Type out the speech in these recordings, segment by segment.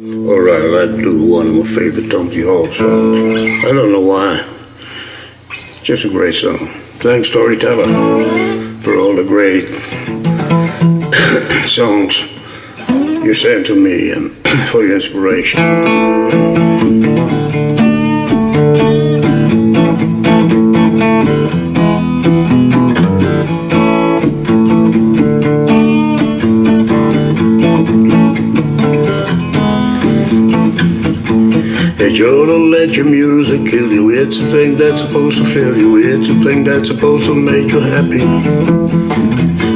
Alright, let's do one of my favorite Tom T. Hall songs. I don't know why. Just a great song. Thanks, Storyteller, for all the great songs you sent to me and for your inspiration. You don't let your music kill you. It's a thing that's supposed to fill you. It's a thing that's supposed to make you happy.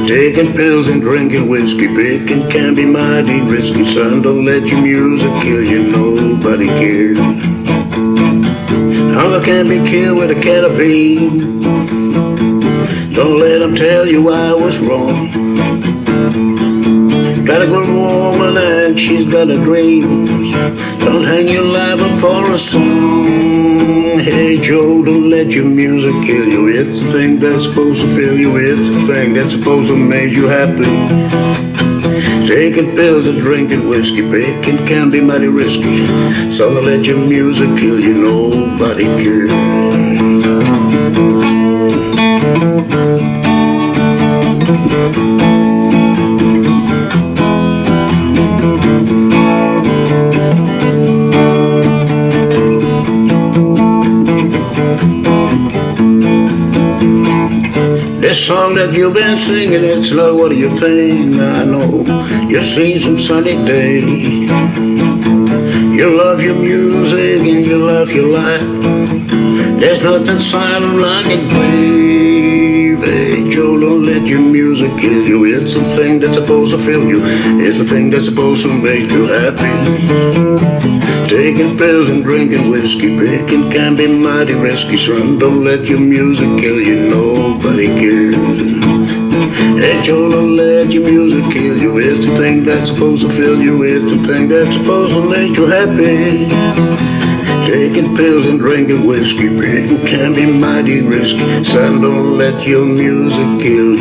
Taking pills and drinking whiskey, picking can be mighty risky. Son, don't let your music kill you. Nobody cares. Hunger can be killed with a can of. Don't let them tell you I was wrong. Gotta go to woman she's got a dream. Don't hang your life up for a song. Hey Joe, don't let your music kill you. It's the thing that's supposed to fill you. It's the thing that's supposed to make you happy. Taking pills and drinking whiskey, picking can be mighty risky. So don't let your music kill you. Nobody cares. This song that you've been singing, it's not what you think. I know you've seen some sunny day. You love your music and you love your life. There's nothing silent like a grave. Hey, Joe, oh, don't let your music kill you. It's the thing that's supposed to fill you. It's the thing that's supposed to make you happy. Taking pills and drinking whiskey, picking can be mighty risky. Son, don't let your music kill you. Nobody cares. Hey, Joe, don't let your music kill you. It's the thing that's supposed to fill you. It's the thing that's supposed to make you happy. Taking pills and drinking whiskey, picking can be mighty risky. Son, don't let your music kill you.